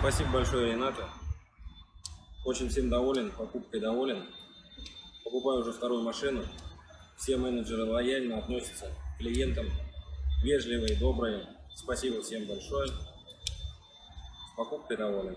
Спасибо большое, Рената. Очень всем доволен, покупкой доволен. Покупаю уже вторую машину. Все менеджеры лояльно относятся к клиентам, вежливые, добрые. Спасибо всем большое. Покупкой доволен.